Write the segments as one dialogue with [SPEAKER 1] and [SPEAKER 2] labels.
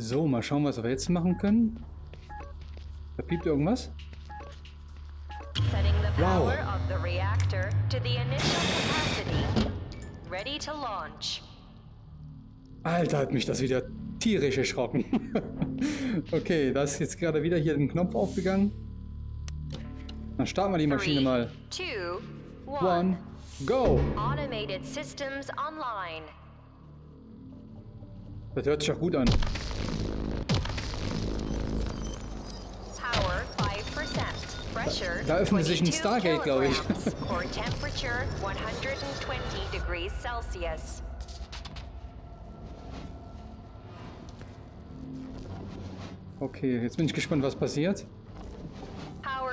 [SPEAKER 1] So, mal schauen, was wir jetzt machen können. Da piept irgendwas. Wow. Alter, hat mich das wieder tierisch erschrocken. okay, da ist jetzt gerade wieder hier ein Knopf aufgegangen. Dann starten wir die Maschine mal.
[SPEAKER 2] two,
[SPEAKER 1] One, go!
[SPEAKER 2] Automated systems online.
[SPEAKER 1] Das hört sich auch gut an. Da öffnet sich ein
[SPEAKER 2] 22
[SPEAKER 1] Stargate, glaube ich.
[SPEAKER 2] kilograms. Core temperature 120 degrees Celsius.
[SPEAKER 1] Okay, jetzt bin ich gespannt, was passiert.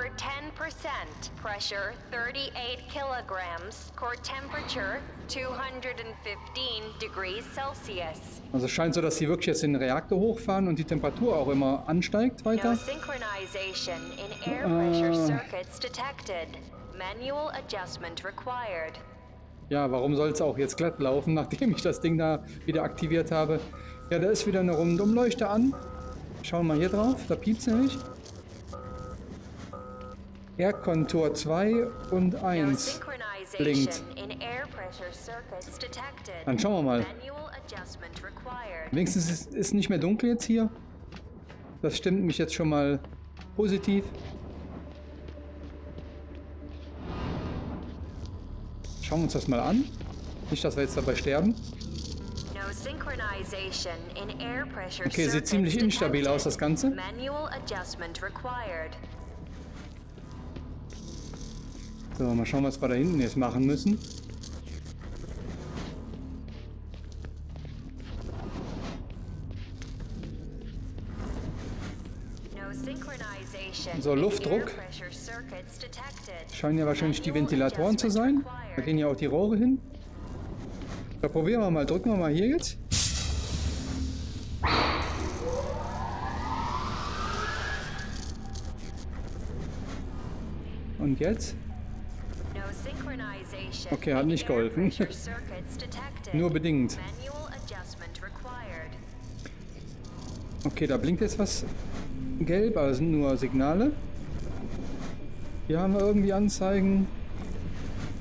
[SPEAKER 2] Power 10%. Pressure 38 kilograms. Core temperature 215 degrees Celsius.
[SPEAKER 1] Also scheint so, dass sie wirklich jetzt den Reaktor hochfahren und die Temperatur auch immer ansteigt
[SPEAKER 2] No
[SPEAKER 1] weiter.
[SPEAKER 2] synchronization in air pressure
[SPEAKER 1] Ah.
[SPEAKER 2] circuits detected. Manual adjustment required.
[SPEAKER 1] Ja, warum soll es auch jetzt glatt laufen, nachdem ich das Ding da wieder aktiviert habe? Ja, da ist wieder eine Rundumleuchte an. Schauen wir mal hier drauf, da piept nämlich. Erdkontur 2 und
[SPEAKER 2] No
[SPEAKER 1] 1.
[SPEAKER 2] synchronization
[SPEAKER 1] blinkt. Dann schauen wir mal. Wenigstens ist es nicht mehr dunkel jetzt hier. Das stimmt mich jetzt schon mal positiv. Schauen wir uns das mal an. Nicht, dass wir jetzt dabei sterben. Okay, sieht ziemlich instabil aus, das Ganze. So, mal schauen, was wir da hinten jetzt machen müssen. So, Luftdruck. Scheinen ja wahrscheinlich die Ventilatoren zu sein. Da gehen ja auch die Rohre hin. Da probieren wir mal. Drücken wir mal hier jetzt. Und jetzt? Okay, hat nicht geholfen. Nur bedingt. Okay, da blinkt jetzt was gelb, aber es sind nur Signale. Hier haben wir irgendwie Anzeigen.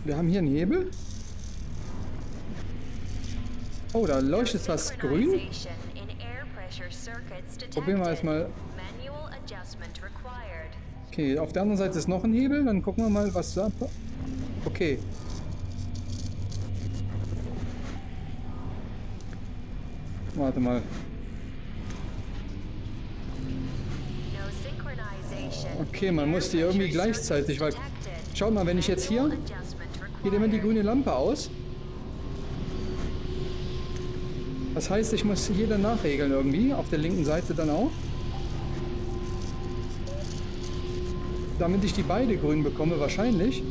[SPEAKER 1] Wir haben hier einen Hebel. Oh, da leuchtet was grün. Probieren wir erstmal. Okay, auf der anderen Seite ist noch ein Hebel. Dann gucken wir mal, was da... Okay. Warte mal. Okay, man muss die irgendwie gleichzeitig, weil... Schaut mal, wenn ich jetzt hier... Geht immer die grüne Lampe aus. Das heißt, ich muss hier dann nachregeln irgendwie, auf der linken Seite dann auch. Damit ich die beide grün bekomme, wahrscheinlich.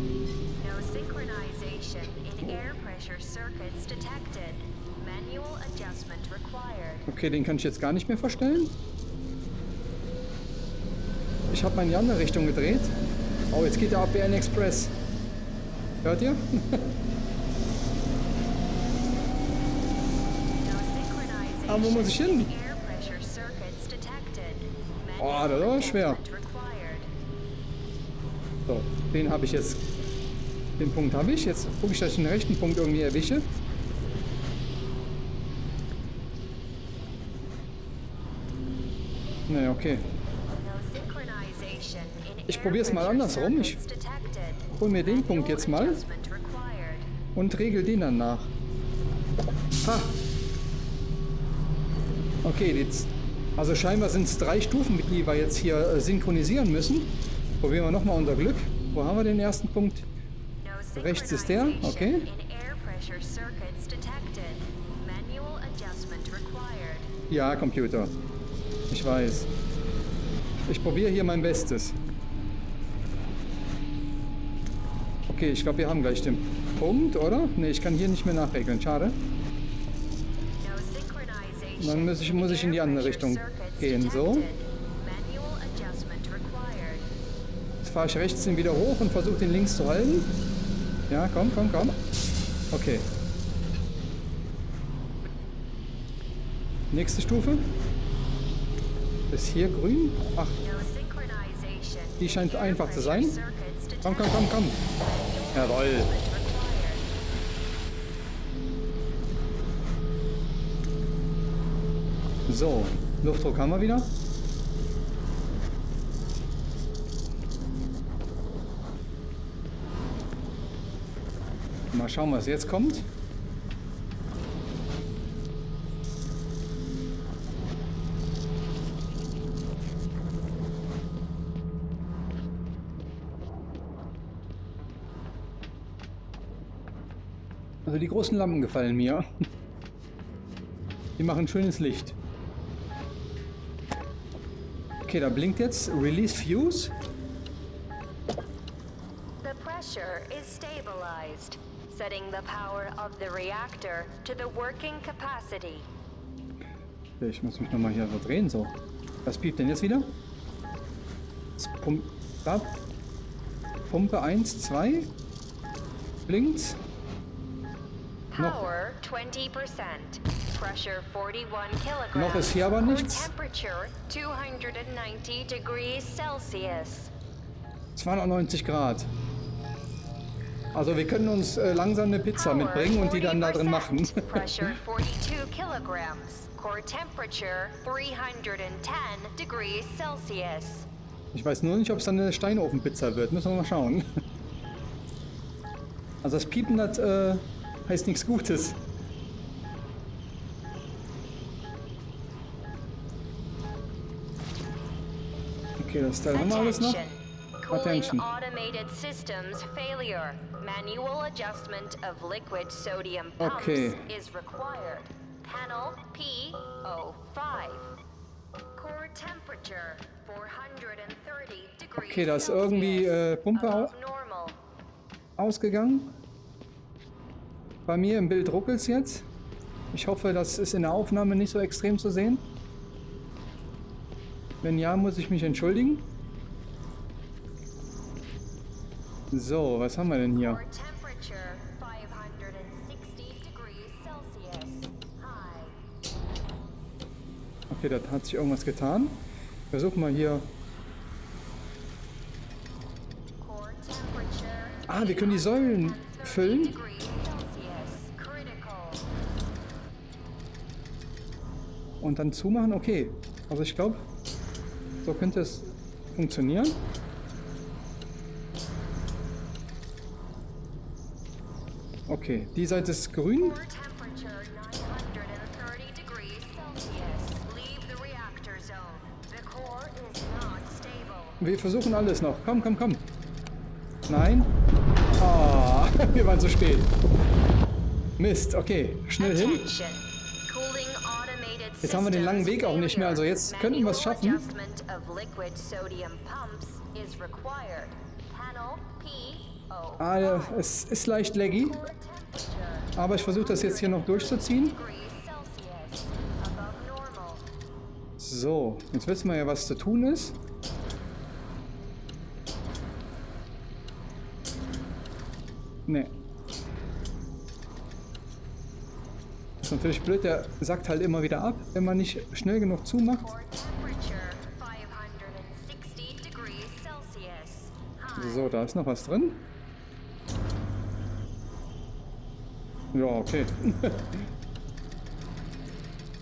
[SPEAKER 1] Okay, den kann ich jetzt gar nicht mehr verstellen. Ich habe mal in die andere Richtung gedreht. Oh, jetzt geht der ab wie ein Express. Hört ihr? Aber wo muss ich hin? Oh, das ist aber schwer. So, den habe ich jetzt. Den Punkt habe ich. Jetzt gucke ich, dass ich den rechten Punkt irgendwie erwische. Naja, okay. Ich
[SPEAKER 2] air
[SPEAKER 1] probier's mal andersrum. Ich hol mir den Punkt jetzt mal und regel den dann nach. Ha! Okay, jetzt. Also scheinbar sind es drei Stufen, die wir jetzt hier äh, synchronisieren müssen. Probieren wir nochmal unser Glück. Wo haben wir den ersten Punkt? Rechts ist der, okay. Ja, Computer. Ich weiß. Ich probiere hier mein Bestes. Okay, ich glaube, wir haben gleich den Punkt, oder? Ne, ich kann hier nicht mehr nachregeln. Schade. Dann muss ich- muss ich in die andere Richtung gehen, so. Jetzt fahre ich rechts den wieder hoch und versuche den links zu halten. Ja, komm, komm, komm. Okay. Nächste Stufe. Ist hier grün? Ach, die scheint einfach zu sein. Komm, komm, komm, komm. Jawohl.
[SPEAKER 2] required.
[SPEAKER 1] So, Luftdruck haben wir wieder. Mal schauen, was jetzt kommt. Großen Lampen gefallen mir. Die machen schönes Licht. Okay, da blinkt jetzt Release Fuse.
[SPEAKER 2] The pressure is stabilized, setting the power of the reactor to the working capacity.
[SPEAKER 1] Okay, Ich muss mich nochmal hier so drehen. So. Was piept denn jetzt wieder? Das Pump da. Pumpe 1, 2. Blinkt. Noch-
[SPEAKER 2] Power 20%. Pressure 41 kilograms.
[SPEAKER 1] Noch ist hier aber nichts.
[SPEAKER 2] Temperature 290 degrees Celsius.
[SPEAKER 1] 290 Grad. Also wir können uns äh, langsam eine Pizza mitbringen und die dann da drin
[SPEAKER 2] 40%.
[SPEAKER 1] machen.
[SPEAKER 2] Pressure 42 kilograms. Core temperature 310 degrees Celsius.
[SPEAKER 1] Ich weiß nur nicht, ob es dann eine Steinofenpizza wird. Müssen wir mal schauen. Also das Piepen, das äh, heißt nichts Gutes. Okay, das Teil haben wir alles noch.
[SPEAKER 2] Attention.
[SPEAKER 1] Okay.
[SPEAKER 2] Panel P05. Core temperature 430 degrees
[SPEAKER 1] Okay, da ist irgendwie, äh, Pumpe. Ausgegangen. Bei mir im Bild ruckelt es jetzt. Ich hoffe, das ist in der Aufnahme nicht so extrem zu sehen. Wenn ja, muss ich mich entschuldigen. So, was haben wir denn hier?
[SPEAKER 2] Core temperature 560 degrees Celsius. High.
[SPEAKER 1] Okay, da hat sich irgendwas getan. Versuchen wir hier. Ah, wir können die Säulen
[SPEAKER 2] 830
[SPEAKER 1] füllen. Und dann zumachen. Okay, also ich glaube, so könnte es funktionieren. Okay, die Seite ist grün.
[SPEAKER 2] Core temperature 930 degrees Celsius. Leave the reactor zone. The core is not stable.
[SPEAKER 1] Wir versuchen alles noch. Komm, komm, komm. Nein. Ah, wir waren zu spät. Mist, okay. Schnell hin. Jetzt haben wir den langen Weg auch nicht mehr, also jetzt könnten wir es schaffen.
[SPEAKER 2] Adjustment of liquid sodium pumps is required. Panel P05.
[SPEAKER 1] Ah, es ist leicht laggy, aber ich versuche das jetzt hier noch durchzuziehen. So, jetzt wissen wir ja, was zu tun ist. Ist natürlich blöd, der sackt halt immer wieder ab, wenn man nicht schnell genug zumacht.
[SPEAKER 2] Core temperature 560 degrees Celsius. High.
[SPEAKER 1] So, da ist noch was drin. Ja, okay.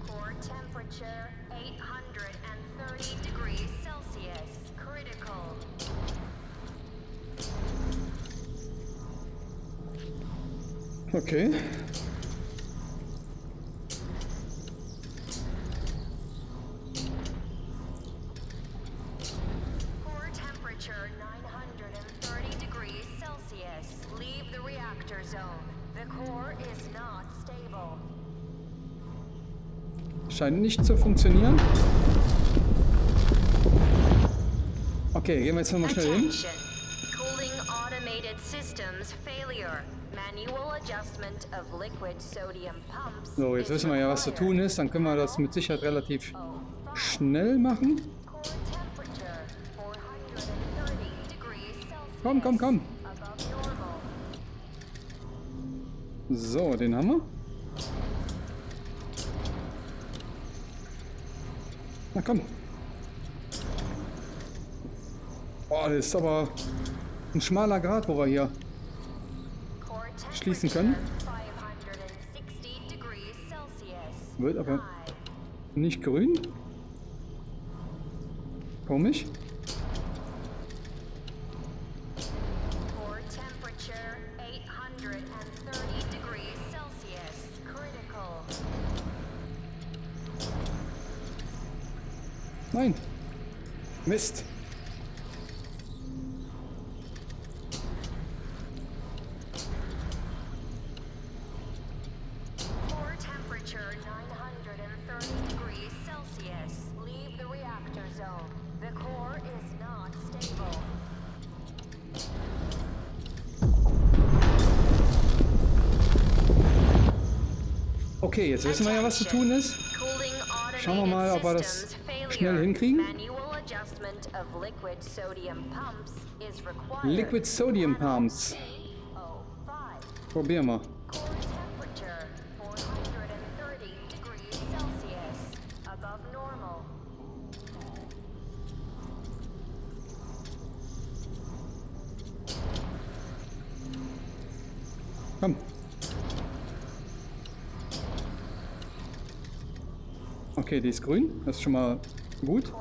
[SPEAKER 2] Core temperature 830 degrees Celsius. Critical.
[SPEAKER 1] Okay.
[SPEAKER 2] Core temperature 930 degrees Celsius. Leave the reactor zone. The core is not stable.
[SPEAKER 1] Scheint nicht zu funktionieren. Okay, gehen wir jetzt nochmal schnell hin. So, jetzt
[SPEAKER 2] is
[SPEAKER 1] wissen wir ja, was zu tun ist. Dann können wir das mit Sicherheit relativ
[SPEAKER 2] Oh,
[SPEAKER 1] schnell machen.
[SPEAKER 2] Core temperature 430 degrees Celsius.
[SPEAKER 1] Komm, komm, komm. So, den haben wir. Na komm. Boah, das ist aber ein schmaler Grad, wo wir hier schließen können. Wird aber nicht grün. Komisch.
[SPEAKER 2] Stable.
[SPEAKER 1] Okay, jetzt wissen wir ja, was zu tun ist. Schauen wir mal, ob wir das schnell hinkriegen.
[SPEAKER 2] Of liquid sodium pumps is required.
[SPEAKER 1] Liquid Sodium Pumps.
[SPEAKER 2] C05.
[SPEAKER 1] Probieren
[SPEAKER 2] temperature 430 degrees Celsius. Above normal.
[SPEAKER 1] Komm. Okay, die ist grün. Das ist schon mal gut.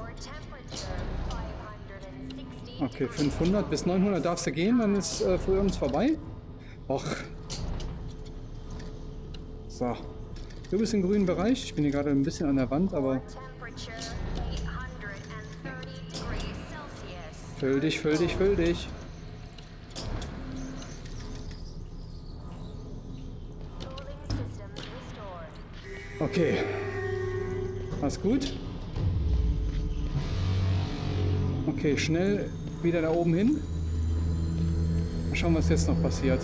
[SPEAKER 2] Core temperature 560
[SPEAKER 1] Okay,
[SPEAKER 2] degrees
[SPEAKER 1] 500 bis 900 darfst du gehen, dann ist äh, für uns vorbei. Och. So. Du bist im grünen Bereich. Ich bin hier gerade ein bisschen an der Wand, aber
[SPEAKER 2] Temperature 830 degrees Celsius.
[SPEAKER 1] füll dich, füll dich, füll dich. Okay. Alles gut. Okay, schnell wieder da oben hin. Mal schauen, was jetzt noch passiert.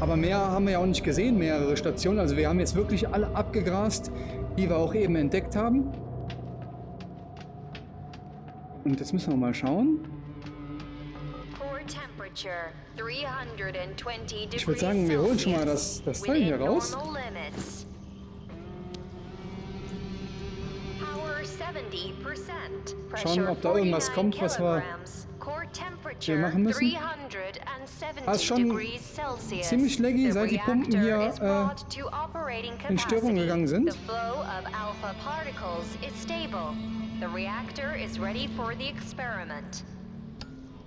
[SPEAKER 1] Aber mehr haben wir ja auch nicht gesehen, mehrere Stationen. Also wir haben jetzt wirklich alle abgegrast, die wir auch eben entdeckt haben. Und jetzt müssen wir mal schauen.
[SPEAKER 2] Core temperature 320 degrees
[SPEAKER 1] Ich würde sagen, wir holen schon mal das, das Teil hier raus. Schauen, ob da irgendwas kommt, was wir
[SPEAKER 2] wir
[SPEAKER 1] machen müssen. Ah, ist schon ziemlich laggy, seit die Pumpen hier, äh, in Störung gegangen sind.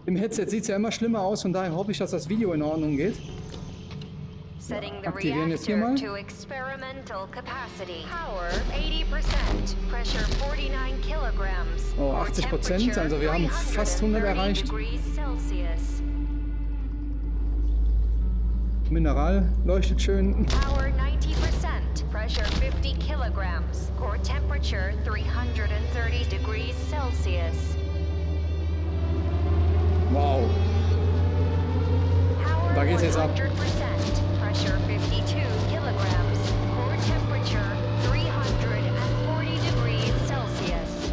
[SPEAKER 1] Im Headset sieht es ja immer schlimmer aus, von daher hoffe ich, dass das Video in Ordnung geht.
[SPEAKER 2] Setting the
[SPEAKER 1] aktivieren jetzt hier mal.
[SPEAKER 2] to experimental capacity. Power 80%. Pressure 49 kilograms.
[SPEAKER 1] Oh,
[SPEAKER 2] Core
[SPEAKER 1] 80%,
[SPEAKER 2] temperature
[SPEAKER 1] also wir haben fast 100
[SPEAKER 2] 330
[SPEAKER 1] erreicht. Mineral leuchtet schön.
[SPEAKER 2] Power 90%. Pressure 50 kilograms. Core temperature 330 degrees Celsius.
[SPEAKER 1] Wow. Da geht's jetzt ab.
[SPEAKER 2] 100%. Pressure 52 kilograms. Core temperature 340 degrees Celsius.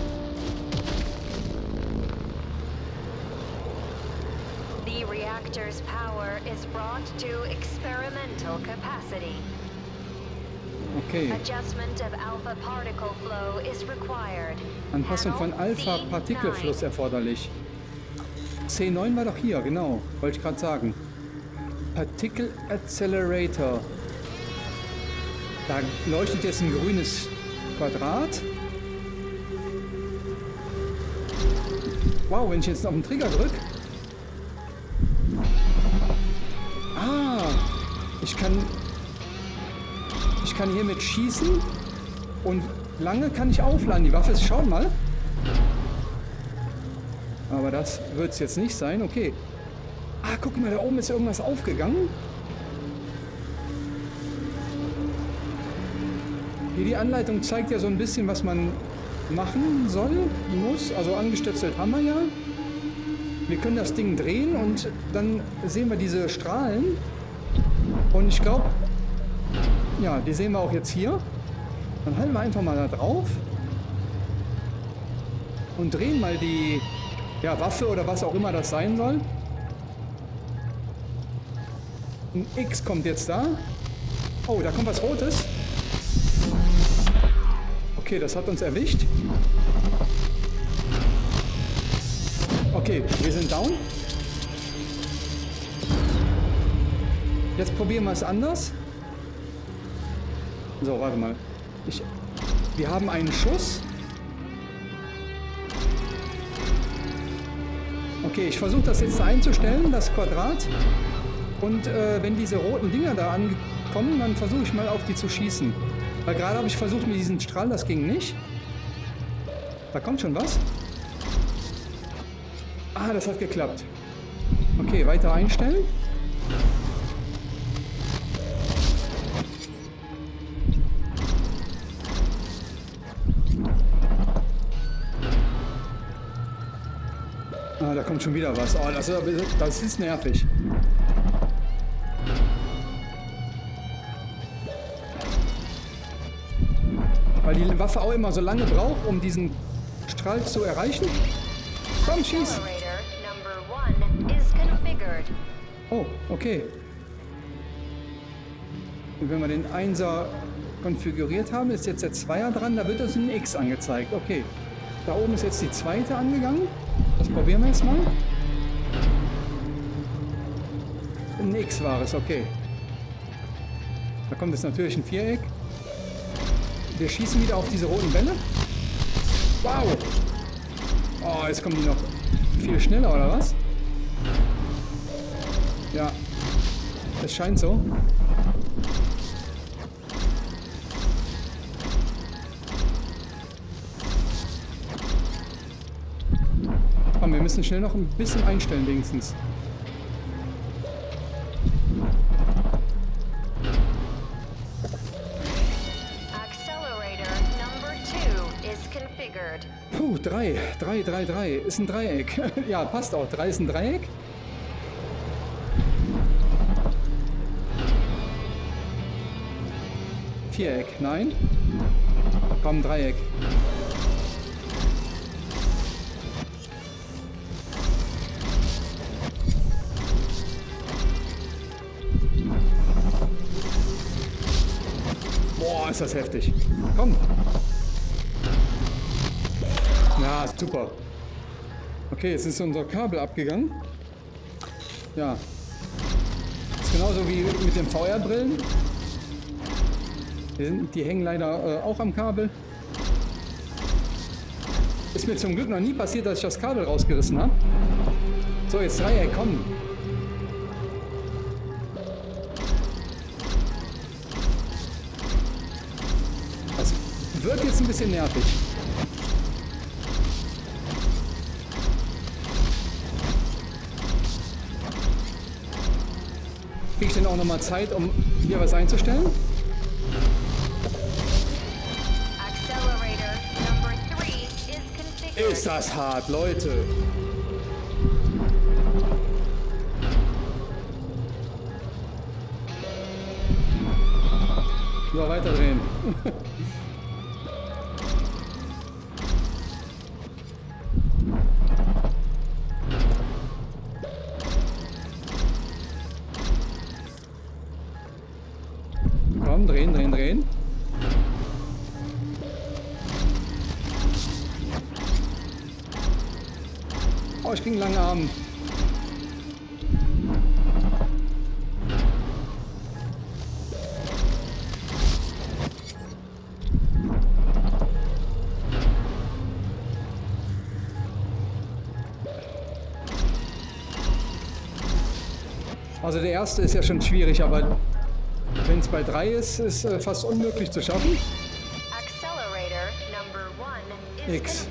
[SPEAKER 2] The reactor's power is brought to experimental capacity.
[SPEAKER 1] Okay.
[SPEAKER 2] Adjustment of alpha particle flow is required.
[SPEAKER 1] Anpassung von Alpha-Partikelfluss
[SPEAKER 2] C9.
[SPEAKER 1] erforderlich. C9 war doch hier, genau. Wollte ich gerade sagen. Particle Accelerator. Da leuchtet jetzt ein grünes Quadrat. Wow, wenn ich jetzt auf den Trigger drücke. Ah, ich kann, ich kann hiermit schießen und lange kann ich aufladen. Die Waffe ist, schaut mal. Aber das wird es jetzt nicht sein. Okay. Guck mal, da oben ist irgendwas aufgegangen. Hier die Anleitung zeigt ja so ein bisschen, was man machen soll, muss. Also angestöpselt haben wir ja. Wir können das Ding drehen und dann sehen wir diese Strahlen. Und ich glaube, ja, die sehen wir auch jetzt hier. Dann halten wir einfach mal da drauf und drehen mal die ja, Waffe oder was auch immer das sein soll. Ein X kommt jetzt da. Oh, da kommt was Rotes. Okay, das hat uns erwischt. Okay, wir sind down. Jetzt probieren wir es anders. So, warte mal. Ich, wir haben einen Schuss. Okay, ich versuche das jetzt einzustellen, das Quadrat. Und äh, wenn diese roten Dinger da ankommen, dann versuche ich mal auf die zu schießen. Weil gerade habe ich versucht mit diesem Strahl, das ging nicht. Da kommt schon was. Ah, das hat geklappt. Okay, weiter einstellen. Ah, da kommt schon wieder was. Oh, das, das ist nervig. Weil die Waffe auch immer so lange braucht, um diesen Strahl zu erreichen. Komm, schieß! Oh, okay. Und wenn wir den 1er konfiguriert haben, ist jetzt der 2er dran, da wird uns ein X angezeigt. Okay. Da oben ist jetzt die zweite angegangen. Das probieren wir jetzt mal. Ein X war es, okay. Da kommt jetzt natürlich ein Viereck. Wir schießen wieder auf diese roten Bälle. Wow! Oh, jetzt kommen die noch viel schneller, oder was? Ja. Es scheint so. Komm, wir müssen schnell noch ein bisschen einstellen wenigstens. 3, 3, 3 ist ein Dreieck. ja, passt auch. 3 ist ein Dreieck. Viereck, nein. Komm, Dreieck. Boah, ist das heftig. Komm, ja, super. Okay, jetzt ist unser Kabel abgegangen. Ja. Ist genauso wie mit den VR-Brillen. Die, die hängen leider äh, auch am Kabel. Ist mir zum Glück noch nie passiert, dass ich das Kabel rausgerissen habe. So, jetzt Dreieck, komm. Das wird jetzt ein bisschen nervig. Denn auch nochmal Zeit, um hier was einzustellen? Ist das hart, Leute. So, weiterdrehen. ich krieg einen langen Arm. Also der erste ist ja schon schwierig, aber wenn es bei drei ist, ist äh, fast unmöglich zu schaffen. X.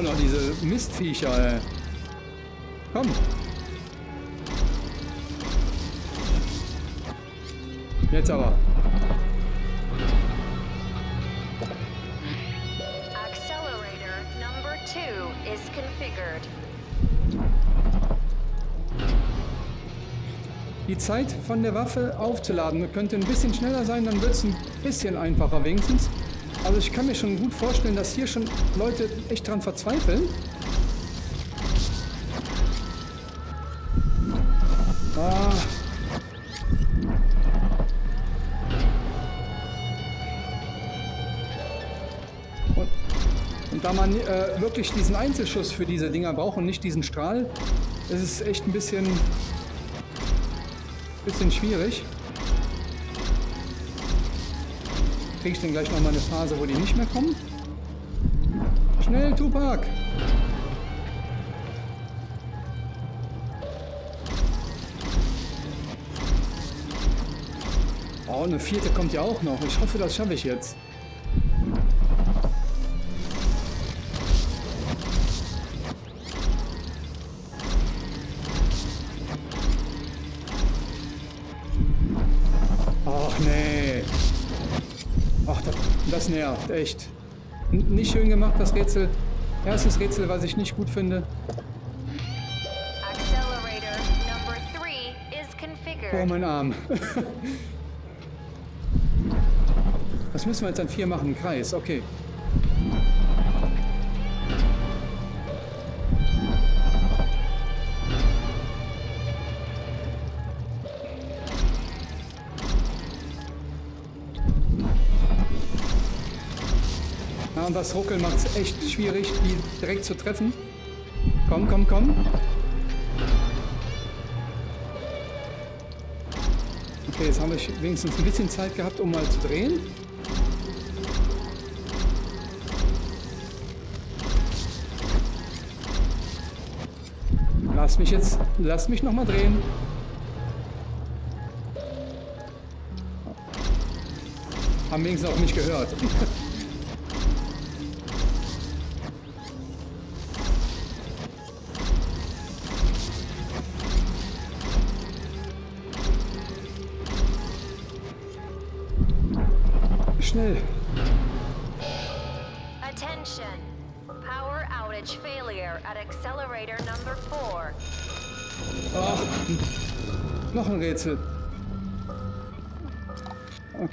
[SPEAKER 1] auch noch, diese Mistviecher, ey. Komm. Jetzt aber. Accelerator number two is configured. Die Zeit von der Waffe aufzuladen könnte ein bisschen schneller sein, dann wird es ein bisschen einfacher wenigstens. Also ich kann mir schon gut vorstellen, dass hier schon Leute echt dran verzweifeln. Ah. Und, und, da man äh, wirklich diesen Einzelschuss für diese Dinger braucht und nicht diesen Strahl, ist es echt ein bisschen, bisschen schwierig. Kriege ich denn gleich noch mal eine Phase, wo die nicht mehr kommen? Schnell, Tupac! Oh, eine vierte kommt ja auch noch. Ich hoffe, das schaffe ich jetzt. Das, nervt, echt. N nicht schön gemacht, das Rätsel. Erstes Rätsel, was ich nicht gut finde. Oh, mein Arm. Was müssen wir jetzt an vier machen? Kreis, okay. Und das Ruckeln macht es echt schwierig, die direkt zu treffen. Komm, komm, komm. Okay, jetzt habe ich wenigstens ein bisschen Zeit gehabt, um mal zu drehen. Lass mich jetzt, lass mich noch mal drehen. Haben wenigstens auch nicht gehört.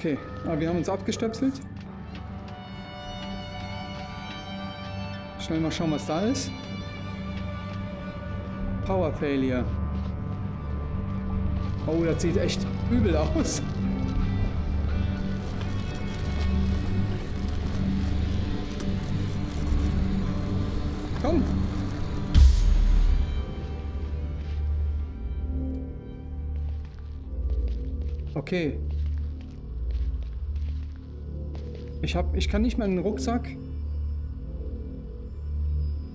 [SPEAKER 1] Okay, aber wir haben uns abgestöpselt. Schnell mal schauen, was da ist. Power Failure. Oh, das sieht echt übel aus. Komm. Okay. Ich hab, ich kann nicht meinen Rucksack.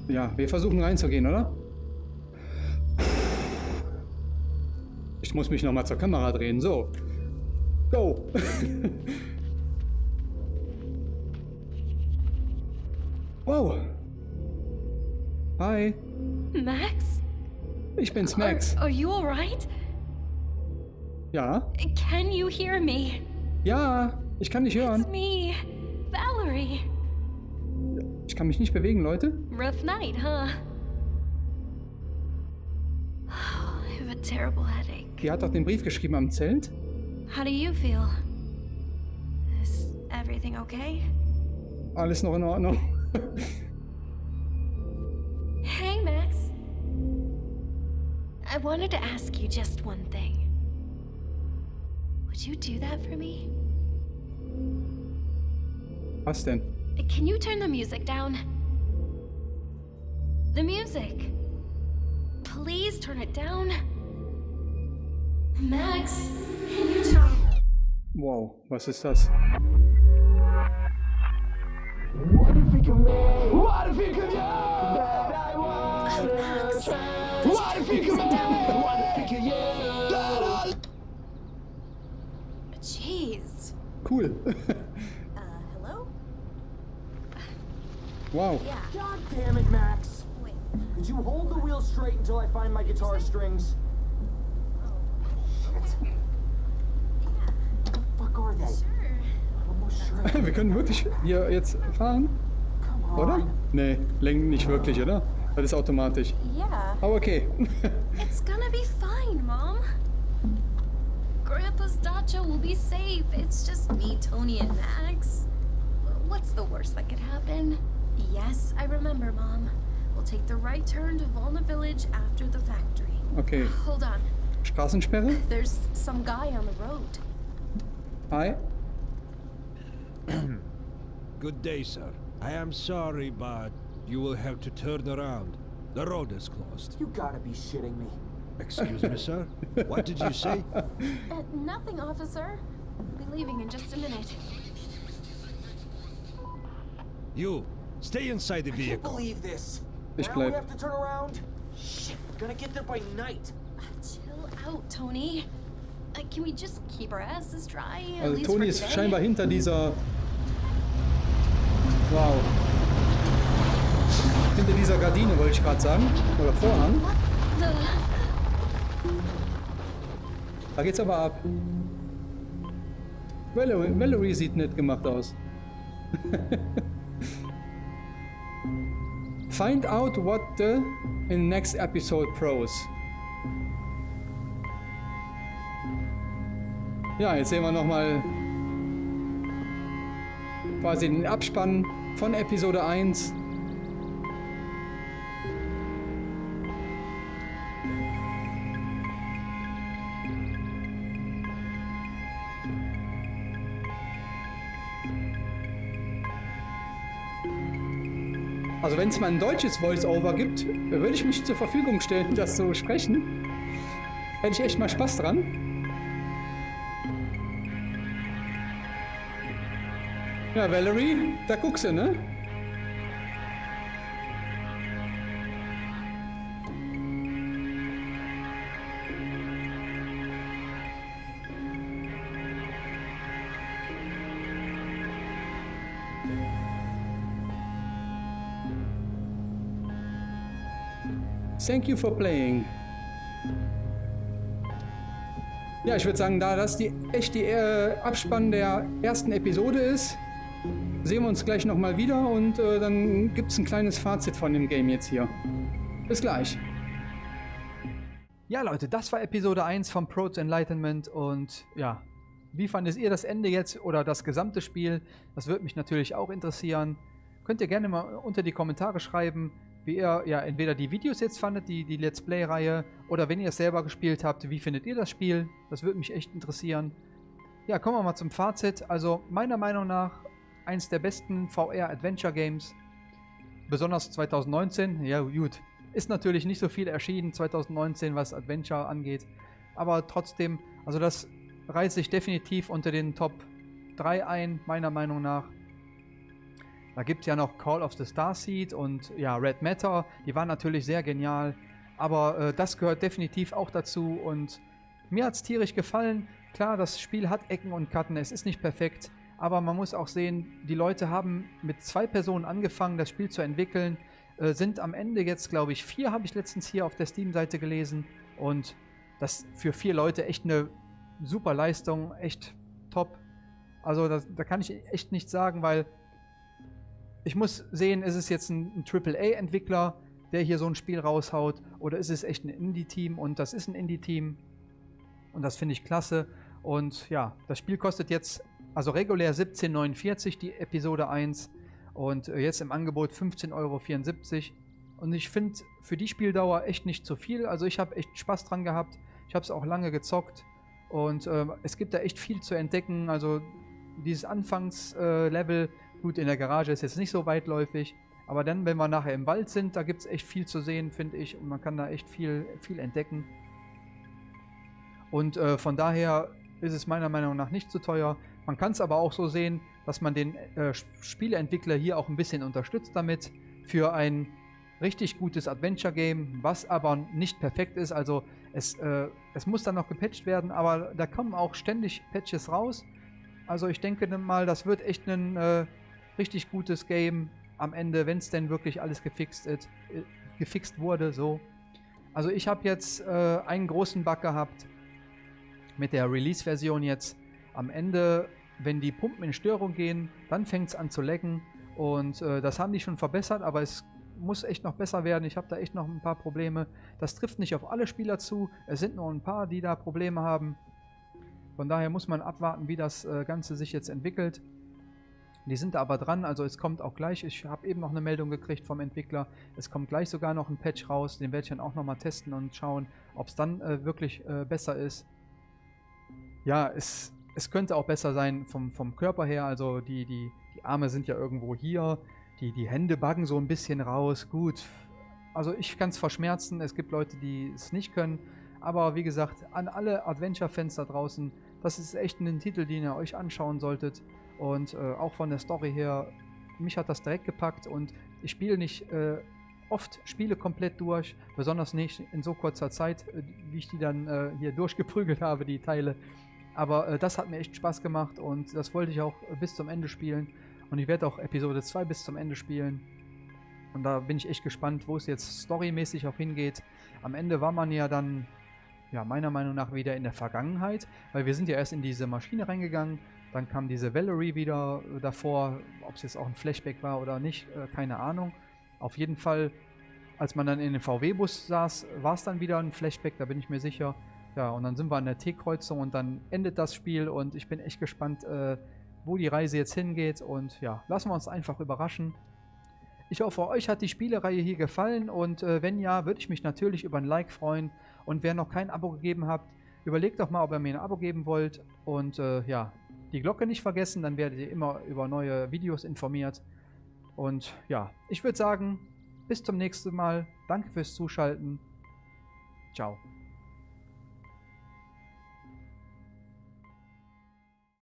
[SPEAKER 1] Ja, wir versuchen reinzugehen, oder? Ich muss mich noch mal zur Kamera drehen. So. Go. wow. Hi.
[SPEAKER 3] Max?
[SPEAKER 1] Ich bin's,
[SPEAKER 3] Are,
[SPEAKER 1] Max.
[SPEAKER 3] are you alright?
[SPEAKER 1] Ja?
[SPEAKER 3] Can you hear me?
[SPEAKER 1] Ja, ich kann dich
[SPEAKER 3] It's
[SPEAKER 1] hören.
[SPEAKER 3] me, Valerie.
[SPEAKER 1] Ich kann mich nicht bewegen, Leute.
[SPEAKER 3] Rough night, huh? I have a terrible headache.
[SPEAKER 1] Die hat doch den Brief geschrieben am Zelt.
[SPEAKER 3] How do you feel? Is everything okay?
[SPEAKER 1] Alles noch in Ordnung.
[SPEAKER 3] Hey, Max. I wanted to ask you just one thing. Would you do that for me?
[SPEAKER 1] Was denn?
[SPEAKER 3] Can you turn the music down? The music. Please turn it down. Max, can you turn?
[SPEAKER 1] Wow, was ist das?
[SPEAKER 4] What if he could make? What if he could yeah? That I wanna oh, try. What if he could make? What if he could yeah?
[SPEAKER 3] Jeez.
[SPEAKER 1] Cool.
[SPEAKER 3] Uh, hello?
[SPEAKER 1] Wow.
[SPEAKER 3] Yeah.
[SPEAKER 4] God damn it, Max!
[SPEAKER 3] Wait.
[SPEAKER 4] Could you hold the wheel straight until I find my guitar strings? Shit. What the fuck are they?
[SPEAKER 3] Sure.
[SPEAKER 4] I'm almost sure.
[SPEAKER 1] Wir können wirklich hier jetzt fahren,
[SPEAKER 4] Come
[SPEAKER 1] oder? Nee, lenken nicht wirklich, oder? Das ist automatisch.
[SPEAKER 3] Yeah.
[SPEAKER 1] Aber okay.
[SPEAKER 3] It's gonna be fine, Mom. Grandpa's dacha will be safe. It's just me, Tony, and Max. What's the worst that could happen? Yes, I remember, Mom. We'll take the right turn to Volna Village after the factory.
[SPEAKER 1] Okay.
[SPEAKER 3] Hold on.
[SPEAKER 1] Straßensperre.
[SPEAKER 3] There's some guy on the road.
[SPEAKER 1] Hi.
[SPEAKER 5] Good day, sir. I am sorry, but you will have to turn around. The road is closed.
[SPEAKER 4] You gotta be shitting me.
[SPEAKER 5] Excuse me, sir? What did you say?
[SPEAKER 3] Uh, nothing, officer. I'll be leaving in just a minute.
[SPEAKER 5] You, stay inside the
[SPEAKER 4] I can't
[SPEAKER 5] vehicle.
[SPEAKER 4] believe this.
[SPEAKER 1] Ich
[SPEAKER 4] now
[SPEAKER 1] bleib.
[SPEAKER 4] we have to turn around. Shit, we're gonna get there by night.
[SPEAKER 3] Chill out, Tony. Uh, can we just keep our asses dry? at
[SPEAKER 1] Also
[SPEAKER 3] for
[SPEAKER 1] ist
[SPEAKER 3] today?
[SPEAKER 1] scheinbar hinter dieser... Wow. Hinter dieser Gardine wollte ich gerade sagen. Oder Vorhang. Da geht's aber ab. Valerie, Valerie sieht nett gemacht aus. Find out what the in next episode pros. Ja, jetzt sehen wir nochmal quasi den Abspann von Episode 1. Also wenn es mal ein deutsches Voice-Over gibt, würde ich mich zur Verfügung stellen, das zu sprechen. Hätte ich echt mal Spaß dran. Ja, Valerie, da guckst du, ne? Thank you for playing. Ja, ich würde sagen, da das die echt die äh, Abspann der ersten Episode ist, sehen wir uns gleich nochmal wieder und äh, dann gibt es ein kleines Fazit von dem Game jetzt hier. Bis gleich. Ja, Leute, das war Episode 1 von Pro's Enlightenment und ja, wie fandet ihr das Ende jetzt oder das gesamte Spiel? Das würde mich natürlich auch interessieren. Könnt ihr gerne mal unter die Kommentare schreiben, wie ihr ja entweder die Videos jetzt fandet, die, die Let's Play-Reihe, oder wenn ihr es selber gespielt habt, wie findet ihr das Spiel? Das würde mich echt interessieren. Ja, kommen wir mal zum Fazit. Also meiner Meinung nach eins der besten VR-Adventure-Games, besonders 2019. Ja gut, ist natürlich nicht so viel erschienen 2019, was Adventure angeht, aber trotzdem, also das reiht sich definitiv unter den Top 3 ein, meiner Meinung nach. Da gibt es ja noch Call of the Starseed und ja, Red Matter, die waren natürlich sehr genial, aber äh, das gehört definitiv auch dazu. Und mir hat es tierisch gefallen. Klar, das Spiel hat Ecken und Karten, es ist nicht perfekt, aber man muss auch sehen, die Leute haben mit zwei Personen angefangen, das Spiel zu entwickeln, äh, sind am Ende jetzt, glaube ich, vier habe ich letztens hier auf der Steam-Seite gelesen. Und das für vier Leute echt eine super Leistung, echt top. Also das, da kann ich echt nichts sagen, weil ich muss sehen, ist es jetzt ein, ein AAA-Entwickler, der hier so ein Spiel raushaut, oder ist es echt ein Indie-Team? Und das ist ein Indie-Team. Und das finde ich klasse. Und ja, das Spiel kostet jetzt, also regulär 17,49 die Episode 1 und äh, jetzt im Angebot 15,74 Euro. Und ich finde für die Spieldauer echt nicht zu viel. Also ich habe echt Spaß dran gehabt. Ich habe es auch lange gezockt. Und äh, es gibt da echt viel zu entdecken. Also dieses Anfangslevel, äh, gut, in der Garage ist jetzt nicht so weitläufig. Aber dann, wenn wir nachher im Wald sind, da gibt es echt viel zu sehen, finde ich. Und man kann da echt viel, viel entdecken. Und äh, von daher ist es meiner Meinung nach nicht zu teuer. Man kann es aber auch so sehen, dass man den äh, Spieleentwickler hier auch ein bisschen unterstützt damit für ein richtig gutes Adventure-Game, was aber nicht perfekt ist. Also es, äh, es muss dann noch gepatcht werden, aber da kommen auch ständig Patches raus. Also ich denke mal, das wird echt ein äh, richtig gutes Game am Ende, wenn es denn wirklich alles gefixt, ist, äh, gefixt wurde. So. Also ich habe jetzt äh, einen großen Bug gehabt mit der Release-Version jetzt. Am Ende, wenn die Pumpen in Störung gehen, dann fängt es an zu lecken. Und äh, das haben die schon verbessert, aber es muss echt noch besser werden. Ich habe da echt noch ein paar Probleme. Das trifft nicht auf alle Spieler zu. Es sind nur ein paar, die da Probleme haben. Von daher muss man abwarten, wie das äh, Ganze sich jetzt entwickelt. Die sind da aber dran, also es kommt auch gleich, ich habe eben noch eine Meldung gekriegt vom Entwickler, es kommt gleich sogar noch ein Patch raus, den werde ich dann auch nochmal testen und schauen, ob es dann äh, wirklich äh, besser ist. Ja, es, es könnte auch besser sein vom, vom Körper her, also die, die, die Arme sind ja irgendwo hier, die, die Hände baggen so ein bisschen raus. Gut, also ich kann es verschmerzen. Es gibt Leute, die es nicht können. Aber wie gesagt, an alle Adventure-Fans da draußen, das ist echt ein Titel, den ihr euch anschauen solltet. Und äh, auch von der Story her, mich hat das direkt gepackt und ich spiele nicht äh, oft Spiele komplett durch, besonders nicht in so kurzer Zeit, äh, wie ich die dann äh, hier durchgeprügelt habe, die Teile. Aber äh, das hat mir echt Spaß gemacht und das wollte ich auch bis zum Ende spielen. Und ich werde auch Episode 2 bis zum Ende spielen. Und da bin ich echt gespannt, wo es jetzt storymäßig auch hingeht. Am Ende war man ja dann, ja, meiner Meinung nach wieder in der Vergangenheit, weil wir sind ja erst in diese Maschine reingegangen. Dann kam diese Valerie wieder äh, davor, ob es jetzt auch ein Flashback war oder nicht, äh, keine Ahnung. Auf jeden Fall, als man dann in den VW-Bus saß, war es dann wieder ein Flashback, da bin ich mir sicher. Ja, und dann sind wir an der T-Kreuzung und dann endet das Spiel und ich bin echt gespannt, äh, wo die Reise jetzt hingeht. Und ja, lassen wir uns einfach überraschen. Ich hoffe, euch hat die Spielereihe hier gefallen und äh, wenn ja, würde ich mich natürlich über ein Like freuen. Und wer noch kein Abo gegeben habt, überlegt doch mal, ob ihr mir ein Abo geben wollt. Und äh, ja, die Glocke nicht vergessen, dann werdet ihr immer über neue Videos informiert. Und ja, ich würde sagen, bis zum nächsten Mal. Danke fürs Zuschalten. Ciao.